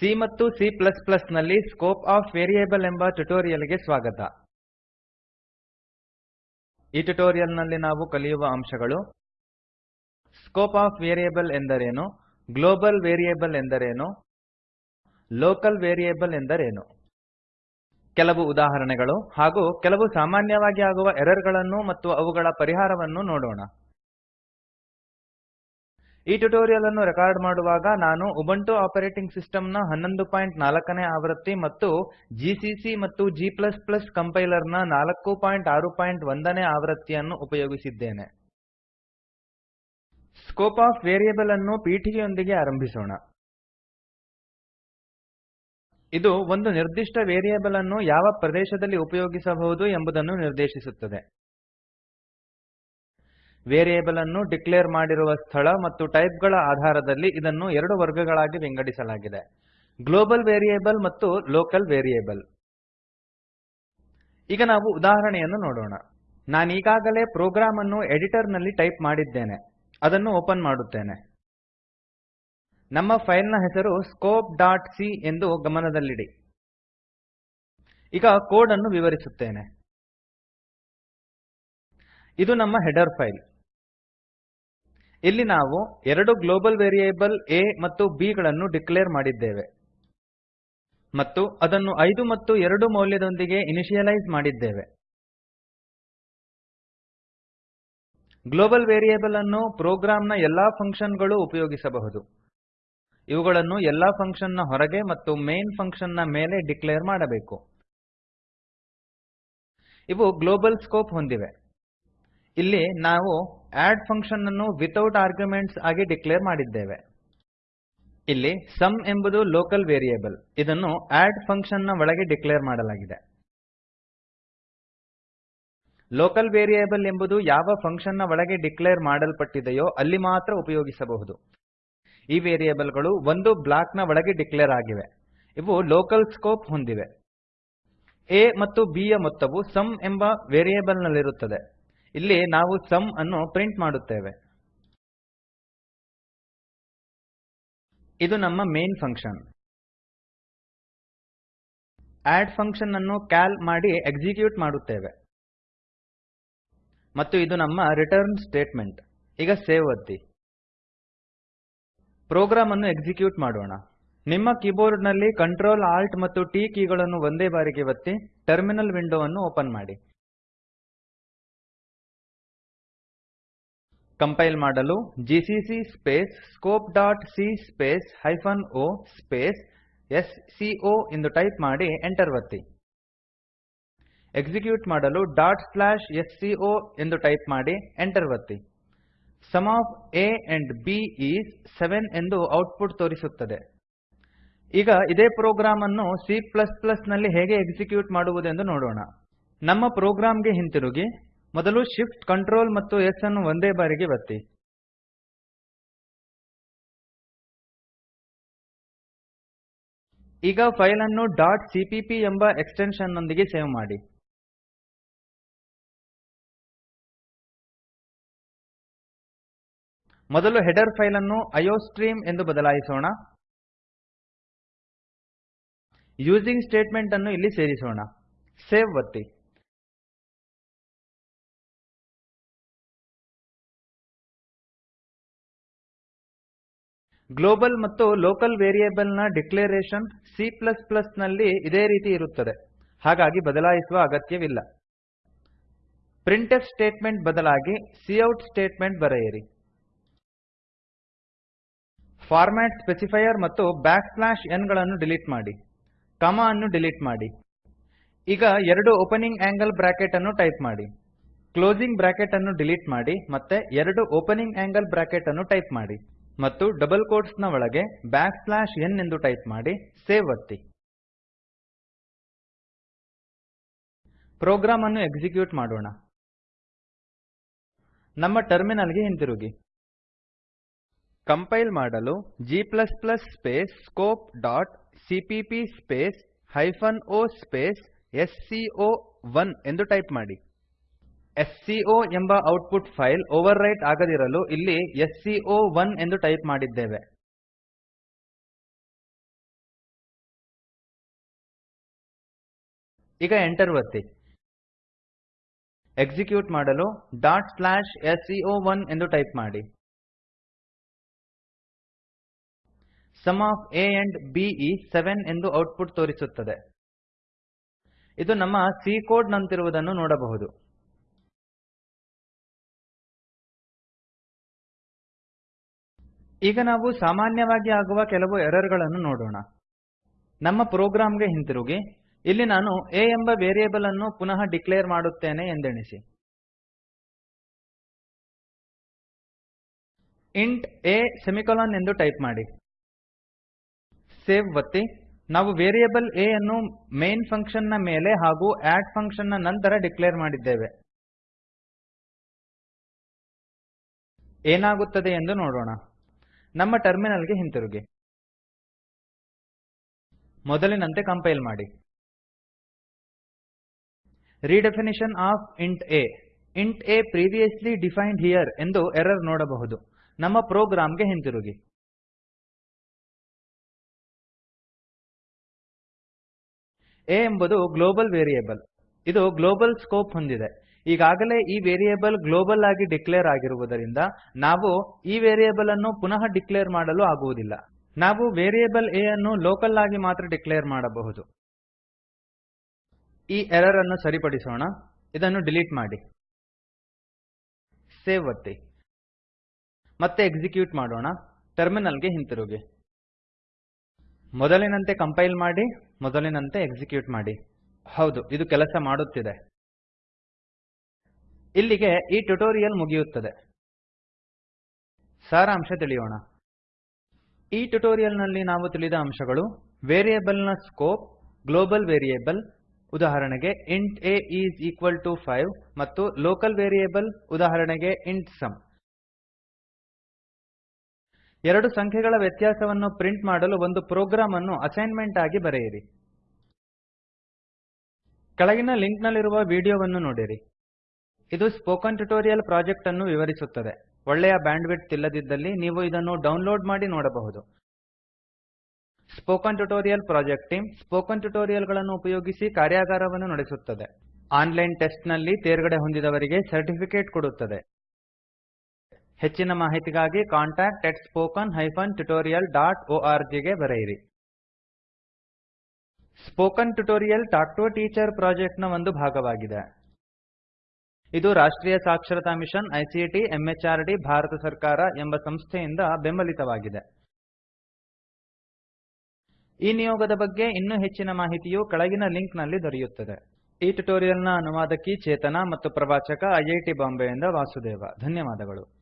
C ಮತ್ತು C plus ಪ್ಲಸ್ನಲ್ಲಿ scope of variable ಎಂಬ ಟ್ಯುಟೋರಿಯಲ್ಗೆ ಸ್ವಾಗತ. ಈ ಟ್ಯುಟೋರಿಯಲ್ನಲ್ಲಿ ನಾವು ಕಲಿಯುವ ಅಂಶಗಳು ಸ್ಕೋಪ್ ಆಫ್ ವೇರಿಯೇಬಲ್ ಎಂದರೇನು, ಗ್ಲೋಬಲ್ ವೇರಿಯೇಬಲ್ ಎಂದರೇನು, ಲೋಕಲ್ ವೇರಿಯೇಬಲ್ ಎಂದರೇನು. ಕೆಲವು ಉದಾಹರಣೆಗಳು ಹಾಗೂ ಕೆಲವು ಸಾಮಾನ್ಯವಾಗಿ ಆಗುವ ಎರರ್ಗಳನ್ನು ಮತ್ತು ಅವುಗಳ ಪರಿಹಾರವನ್ನು ನೋಡೋಣ. ಈ ಟ್ಯುಟೋರಿಯಲ್ ಅನ್ನು ರೆಕಾರ್ಡ್ ಮಾಡುವಾಗ ನಾನು ಉಬುಂಟು ಆಪರೇಟಿಂಗ್ ಸಿಸ್ಟಮ್ನ 1104 ನೇ ಆವೃತ್ತಿ ಮತ್ತು ಜಿಸಿಸಿ ಮತ್ತು g ಕಂಪೈಲರ್ನ 461 ನೇ ಆವೃತ್ತಿಯನ್ನು ಉಪಯೋಗಿಸಿದ್ದೇನೆ. ಸ್ಕೋಪ್ ಆಫ್ ವೇರಿಯೇಬಲ್ ಅನ್ನು ಪೀಠಿಕೆಯೊಂದಿಗೆ ಆರಂಭಿಸೋಣ. ಇದು ಒಂದು ನಿರ್ದಿಷ್ಟ ವೇರಿಯೇಬಲ್ ಅನ್ನು ಯಾವ ಪ್ರದೇಶದಲ್ಲಿ ಉಪಯೋಗಿಸಬಹುದು ಎಂಬುದನ್ನು ನಿರ್ದೇಶಿಸುತ್ತದೆ. ವೇರಿಯೇಬಲ್ ಅನ್ನು ಡಿಕ್ಲೇರ್ ಮಾಡಿರುವ ಸ್ಥಳ ಮತ್ತು ಟೈಪ್ಗಳ ಆಧಾರದಲ್ಲಿ ಇದನ್ನು ಎರಡು ವರ್ಗಗಳಾಗಿ ವಿಂಗಡಿಸಲಾಗಿದೆ. ಗ್ಲೋಬಲ್ ವೇರಿಯೇಬಲ್ ಮತ್ತು ಲೋಕಲ್ ವೇರಿಯೇಬಲ್. ಈಗ ನಾವು ಉದಾಹರಣೆಯನ್ನು ನೋಡೋಣ. ನಾನೀಗಾಗಲೇ ಪ್ರೋಗ್ರಾಮ್ ಅನ್ನು ಎಡಿಟರ್ನಲ್ಲಿ ಟೈಪ್ ಮಾಡಿದ್ದೇನೆ. ಅದನ್ನು ಓಪನ್ ಮಾಡುತ್ತೇನೆ. ನಮ್ಮ ಫೈಲ್ನ ಹೆಸರು ಸ್ಕೋಪ್ ಡಾಟ್ ಸಿ ಎಂದು ಗಮನದಲ್ಲಿಡಿ. ಈಗ ಕೋಡ್ ಅನ್ನು ವಿವರಿಸುತ್ತೇನೆ. ಇದು ನಮ್ಮ ಹೆಡರ್ ಫೈಲ್. ಇಲ್ಲಿ ನಾವು ಎರಡು ಗ್ಲೋಬಲ್ ವೇರಿಯೇಬಲ್ a ಮತ್ತು b ಗಳನ್ನು ಡಿಕ್ಲೇರ್ ಮಾಡಿದ್ದೇವೆ ಮತ್ತು ಅದನ್ನು ಐದು ಮತ್ತು ಎರಡು ಮೌಲ್ಯದೊಂದಿಗೆ ಇನಿಶಿಯಲೈಸ್ ಮಾಡಿದ್ದೇವೆ. ಗ್ಲೋಬಲ್ ವೇರಿಯೇಬಲ್ ಅನ್ನು ಪ್ರೊಗ್ರಾಮ್ನ ಎಲ್ಲಾ ಫಂಕ್ಷನ್ಗಳು ಉಪಯೋಗಿಸಬಹುದು. ಇವುಗಳನ್ನು ಎಲ್ಲಾ ಫಂಕ್ಷನ್ನ ಹೊರಗೆ ಮತ್ತು ಮೈನ್ ಫಂಕ್ಷನ್ನ ಮೇಲೆ ಡಿಕ್ಲೇರ್ ಮಾಡಬೇಕು. ಇವು ಗ್ಲೋಬಲ್ ಸ್ಕೋಪ್ ಹೊಂದಿವೆ. ಇಲ್ಲಿ ನಾವು ಅಡ್ ಫಂಕ್ಷನ್ ಅನ್ನು ವಿತೌಟ್ ಆರ್ಗ್ಯುಮೆಂಟ್ಸ್ ಆಗಿ ಡಿಕ್ಲೇರ್ ಮಾಡಿದ್ದೇವೆ. ಇಲ್ಲಿ ಸಮ್ ಎಂಬುದು ಲೋಕಲ್ ವೇರಿಯೇಬಲ್. ಇದನ್ನು ಅಡ್ ಫಂಕ್ಷನ್ನ ಒಳಗೆ ಡಿಕ್ಲೇರ್ ಮಾಡಲಾಗಿದೆ. ಲೋಕಲ್ ವೇರಿಯೇಬಲ್ ಎಂಬುದು ಯಾವ ಫಂಕ್ಷನ್ನ ಒಳಗೆ ಡಿಕ್ಲೇರ್ ಮಾಡಲ್ಪಟ್ಟಿದೆಯೋ ಅಲ್ಲಿ ಮಾತ್ರ ಉಪಯೋಗಿಸಬಹುದು. ಈ ವೇರಿಯೇಬಲ್ಗಳು ಒಂದು ಬ್ಲಾಕ್ನ ಒಳಗೆ ಡಿಕ್ಲೇರ್ ಆಗಿವೆ. ಇವು ಲೋಕಲ್ ಸ್ಕೋಪ್ ಹೊಂದಿವೆ. a ಮತ್ತು b ಯ ಮೊತ್ತವು ಸಮ್ ಎಂಬ ವೇರಿಯೇಬಲ್ ನಲ್ಲಿರುತ್ತದೆ ಇಲ್ಲಿ ನಾವು ಸಮ್ ಅನ್ನು ಪ್ರಿಂಟ್ ಮಾಡುತ್ತೇವೆ. ಇದು ನಮ್ಮ ಮೇನ್ ಫಂಕ್ಷನ್. ಅಡ್ ಫಂಕ್ಷನ್ ಅನ್ನು ಕಾಲ್ ಮಾಡಿ ಎಕ್ಸಿಕ್ಯೂಟ್ ಮಾಡುತ್ತೇವೆ. ಮತ್ತು ಇದು ನಮ್ಮ ರಿಟರ್ನ್ ಸ್ಟೇಟ್ಮೆಂಟ್. ಈಗ ಸೇವ್ ಒತ್ತಿ. ಪ್ರೋಗ್ರಾಮ್ ಅನ್ನು ಎಕ್ಸಿಕ್ಯೂಟ್ ಮಾಡೋಣ. ನಿಮ್ಮ ಕೀಬೋರ್ಡ್ನಲ್ಲಿ Ctrl Alt ಮತ್ತು T ಕೀಗಳನ್ನು ಒಂದೇ ಬಾರಿಗೆ ಒತ್ತಿ, ಟರ್ಮಿನಲ್ ವಿಂಡೋ ಅನ್ನು ಓಪನ್ ಮಾಡಿ. ಕಂಪೈಲ್ ಮಾಡಲು GCC space scope dot C space hyphen O space S C O ಎಂದು ಟೈಪ್ ಮಾಡಿ ಎಂಟರ್ ಒತ್ತಿ. ಎಕ್ಸಿಕ್ಯೂಟ್ ಮಾಡಲು dot slash S C O ಎಂದು ಟೈಪ್ ಮಾಡಿ ಎಂಟರ್ ಒತ್ತಿ. Sum of a and b is seven ಎಂದು ಔಟ್ಪುಟ್ ತೋರಿಸುತ್ತದೆ. ಈಗ ಇದೇ ಪ್ರೋಗ್ರಾಮ್ ಅನ್ನು C ನಲ್ಲಿ ಹೇಗೆ ಎಕ್ಸಿಕ್ಯೂಟ್ ಮಾಡುವುದೆಂದು ನೋಡೋಣ. ನಮ್ಮ ಪ್ರೋಗ್ರಾಮ್ಗೆ ಹಿಂತಿರುಗಿ. ಮೊದಲು Shift, Ctrl ಮತ್ತು S ಅನ್ನು ಒಂದೇ ಬಾರಿಗೆ ಒತ್ತಿ. ಈಗ ಫೈಲ್ ಅನ್ನು. ಡಾಟ್ ಸಿಪಿಪಿ ಎಂಬ ಎಕ್ಸ್ಟೆನ್ಶನ್ ನೊಂದಿಗೆ ಸೇವ್ ಮಾಡಿ. ಮೊದಲು ಹೆಡರ್ ಫೈಲ್ ಅನ್ನು ಐಒಸ್ಟ್ರೀಮ್ ಎಂದು ಬದಲಾಯಿಸೋಣ. ಯೂಸಿಂಗ್ ಸ್ಟೇಟ್ಮೆಂಟ್ ಅನ್ನು ಇಲ್ಲಿ ಸೇರಿಸೋಣ. ಸೇವ್ ಒತ್ತಿ. ಗ್ಲೋಬಲ್ ಮತ್ತು ಲೋಕಲ್ ವೇರಿಯೇಬಲ್ನ ಡಿಕ್ಲರೇಶನ್ C ನಲ್ಲಿ ಇದೇ ರೀತಿ ಇರುತ್ತದೆ. ಹಾಗಾಗಿ ಬದಲಾಯಿಸುವ ಅಗತ್ಯವಿಲ್ಲ. ಪ್ರಿಂಟ್ಫ್ ಸ್ಟೇಟ್ಮೆಂಟ್ ಬದಲಾಗಿ ಸಿಔಟ್ ಸ್ಟೇಟ್ಮೆಂಟ್ ಬರೆಯಿರಿ. ಫಾರ್ಮ್ಯಾಟ್ ಸ್ಪೆಸಿಫೈಯರ್ ಮತ್ತು ಬ್ಯಾಕ್ ಸ್ಲ್ಯಾಶ್ ಎನ್ಗಳನ್ನು ಡಿಲೀಟ್ ಮಾಡಿ. ಕಾಮ ಅನ್ನು ಡಿಲೀಟ್ ಮಾಡಿ. ಈಗ ಎರಡು ಓಪನಿಂಗ್ ಆಂಗಲ್ ಬ್ರಾಕೆಟ್ ಅನ್ನು ಟೈಪ್ ಮಾಡಿ. ಕ್ಲೋಸಿಂಗ್ ಬ್ರಾಕೆಟ್ ಅನ್ನು ಡಿಲೀಟ್ ಮಾಡಿ ಮತ್ತೆ ಎರಡು ಓಪನಿಂಗ್ ಆಂಗಲ್ ಬ್ರಾಕೆಟ್ ಅನ್ನು ಟೈಪ್ ಮಾಡಿ. ಮತ್ತು ಡಬಲ್ ಕೋಟ್ಸ್ನ ಒಳಗೆ ಬ್ಯಾಕ್ ಸ್ಲ್ಯಾಶ್ ಎನ್ ಎಂದು ಟೈಪ್ ಮಾಡಿ ಸೇವ್ ಒತ್ತಿ. ಪ್ರೋಗ್ರಾಮ್ ಅನ್ನು ಎಕ್ಸಿಕ್ಯೂಟ್ ಮಾಡೋಣ. ನಮ್ಮ ಟರ್ಮಿನಲ್ಗೆ ಹಿಂತಿರುಗಿ. ಕಂಪೈಲ್ ಮಾಡಲು g space scope dot CPP space hyphen O space S C O one ಎಂದು ಟೈಪ್ ಮಾಡಿ. sco ಎಂಬ ಔಟ್ಪುಟ್ ಫೈಲ್ ಓವರ್ ರೈಟ್ ಆಗದಿರಲು ಇಲ್ಲಿ ಎಸ್ಸಿಒ1 ಎಂದು ಟೈಪ್ ಮಾಡಿದ್ದೇವೆ. ಈಗ ಎಂಟರ್ ಒತ್ತಿ. ಎಕ್ಸಿಕ್ಯೂಟ್ ಮಾಡಲು ಡಾಟ್ ಸ್ಲ್ಯಾಶ್ ಒನ್ ಎಂದು ಟೈಪ್ ಮಾಡಿ. Sum of A and b seven 7 ಎಂದು ಔಟ್ಪುಟ್ ತೋರಿಸುತ್ತದೆ. ಇದು ನಮ್ಮ ಸಿ ಕೋಡ್ ನಂತಿರುವುದನ್ನು ನೋಡಬಹುದು. ಈಗ ನಾವು ಸಾಮಾನ್ಯವಾಗಿ ಆಗುವ ಕೆಲವು ಎರರ್ಗಳನ್ನು ನೋಡೋಣ. ನಮ್ಮ ಪ್ರೋಗ್ರಾಮ್ಗೆ ಹಿಂತಿರುಗಿ. ಇಲ್ಲಿ ನಾನು a ಎಂಬ ವೇರಿಯೇಬಲ್ ಅನ್ನು ಪುನಃ ಡಿಕ್ಲೇರ್ ಮಾಡುತ್ತೇನೆ ಎಂದೆಣಿಸಿ. ಇಂಟ್ a ಸೆಮಿಕೊಲನ್ ಎಂದು ಟೈಪ್ ಮಾಡಿ. ಸೇವ್ ಒತ್ತಿ. ನಾವು ವೇರಿಯೇಬಲ್ a ಯನ್ನು ಮೈನ್ ಫಂಕ್ಷನ್ನ ಮೇಲೆ ಹಾಗೂ ಆಡ್ ಫಂಕ್ಷನ್ನ ನಂತರ ಡಿಕ್ಲೇರ್ ಮಾಡಿದ್ದೇವೆ. ಏನಾಗುತ್ತದೆ ಎಂದು ನೋಡೋಣ. ನಮ್ಮ ಟರ್ಮಿನಲ್ಗೆ ಹಿಂತಿರುಗಿ. ಮೊದಲಿನಂತೆ ಕಂಪೈಲ್ ಮಾಡಿ. Redefinition of int A. Int A previously defined here ಎಂದು ಎರರ್ ನೋಡಬಹುದು. ನಮ್ಮ ಪ್ರೋಗ್ರಾಂ ಗೆ ಹಿಂತಿರುಗಿ. a ಎಂಬುದು ಗ್ಲೋಬಲ್ ವೇರಿಯೇಬಲ್. ಇದು ಗ್ಲೋಬಲ್ ಸ್ಕೋಪ್ ಹೊಂದಿದೆ. ಈಗಾಗಲೇ ಈ ವೇರಿಯೇಬಲ್ ಗ್ಲೋಬಲ್ ಆಗಿ ಡಿಕ್ಲೇರ್ ಆಗಿರುವುದರಿಂದ ನಾವು ಈ ವೇರಿಯೇಬಲ್ ಅನ್ನು ಪುನಃ ಡಿಕ್ಲೇರ್ ಮಾಡಲು ಆಗುವುದಿಲ್ಲ. ನಾವು ವೇರಿಯೇಬಲ್ a ಅನ್ನು ಲೋಕಲ್ ಆಗಿ ಮಾತ್ರ ಡಿಕ್ಲೇರ್ ಮಾಡಬಹುದು. ಈ ಎರರ್ ಅನ್ನು ಸರಿಪಡಿಸೋಣ. ಇದನ್ನು ಡಿಲೀಟ್ ಮಾಡಿ. ಸೇವ್ ಒತ್ತಿ. ಮತ್ತೆ ಎಕ್ಸಿಕ್ಯೂಟ್ ಮಾಡೋಣ. ಟರ್ಮಿನಲ್ಗೆ ಹಿಂತಿರುಗಿ. ಮೊದಲಿನಂತೆ ಕಂಪೈಲ್ ಮಾಡಿ, ಮೊದಲಿನಂತೆ ಎಕ್ಸಿಕ್ಯೂಟ್ ಮಾಡಿ. ಹೌದು, ಇದು ಕೆಲಸ ಮಾಡುತ್ತಿದೆ. ಇಲ್ಲಿಗೆ ಈ ಟ್ಯುಟೋರಿಯಲ್ ಮುಗಿಯುತ್ತದೆ. ಸಾರಾಂಶ ತಿಳಿಯೋಣ. ಈ ಟ್ಯುಟೋರಿಯಲ್ನಲ್ಲಿ ನಾವು ತಿಳಿದ ಅಂಶಗಳು ವೇರಿಯೇಬಲ್ನ ಸ್ಕೋಪ್, ಗ್ಲೋಬಲ್ ವೇರಿಯೇಬಲ್, ಉದಾಹರಣೆಗೆ int a is equal to five ಮತ್ತು ಲೋಕಲ್ ವೇರಿಯೇಬಲ್, ಉದಾಹರಣೆಗೆ ಇಂಟ್ ಸಮ್. ಎರಡು ಸಂಖ್ಯೆಗಳ ವ್ಯತ್ಯಾಸವನ್ನು ಪ್ರಿಂಟ್ ಮಾಡಲು ಒಂದು ಪ್ರೋಗ್ರಾಮ್ ಅನ್ನು ಅಸೈನ್ಮೆಂಟ್ ಆಗಿ ಬರೆಯಿರಿ. ಕೆಳಗಿನ ಲಿಂಕ್ ನಲ್ಲಿರುವ ವಿಡಿಯೋವನ್ನು ನೋಡಿರಿ. ಇದು ಸ್ಪೋಕನ್ ಟ್ಯುಟೋರಿಯಲ್ ಪ್ರಾಜೆಕ್ಟ್ ಅನ್ನು ವಿವರಿಸುತ್ತದೆ. ಒಳ್ಳೆಯ ಬ್ಯಾಂಡ್ವಿಡ್ತ್ ಇಲ್ಲದಿದ್ದಲ್ಲಿ ನೀವು ಇದನ್ನು ಡೌನ್ಲೋಡ್ ಮಾಡಿ ನೋಡಬಹುದು. Spoken tutorial project team spoken ಟ್ಯುಟೋರಿಯಲ್ಗಳನ್ನು ಉಪಯೋಗಿಸಿ ಕಾರ್ಯಾಗಾರವನ್ನು ನಡೆಸುತ್ತದೆ. ಆನ್ಲೈನ್ ಟೆಸ್ಟ್ನಲ್ಲಿ ತೇರ್ಗಡೆ ಹೊಂದಿದವರಿಗೆ ಸರ್ಟಿಫಿಕೇಟ್ ಕೊಡುತ್ತದೆ. ಹೆಚ್ಚಿನ ಮಾಹಿತಿಗಾಗಿ contact at spoken hyphen tutorial dot org ಗೆ ಬರೆಯಿರಿ. Spoken tutorial talk to teacher ಪ್ರಾಜೆಕ್ಟ್ನ ಒಂದು ಭಾಗವಾಗಿದೆ. ಇದು ರಾಷ್ಟ್ರೀಯ ಸಾಕ್ಷರತಾ ಮಿಷನ್ ಐಸಿಟಿ ಎಂಎಚಆರ್ಡಿ ಭಾರತ ಸರ್ಕಾರ ಎಂಬ ಸಂಸ್ಥೆಯಿಂದ ಬೆಂಬಲಿತವಾಗಿದೆ. ಈ ನಿಯೋಗದ ಬಗ್ಗೆ ಇನ್ನೂ ಹೆಚ್ಚಿನ ಮಾಹಿತಿಯು ಕೆಳಗಿನ ಲಿಂಕ್ನಲ್ಲಿ ದೊರೆಯುತ್ತದೆ. ಈ ಟ್ಯುಟೋರಿಯಲ್ನ ನ ಅನುವಾದಕಿ ಚೇತನಾ ಮತ್ತು ಪ್ರವಾಚಕ ಐಐಟಿ ಬಾಂಬೆಯಿಂದ ವಾಸುದೇವ. ಧನ್ಯವಾದಗಳು.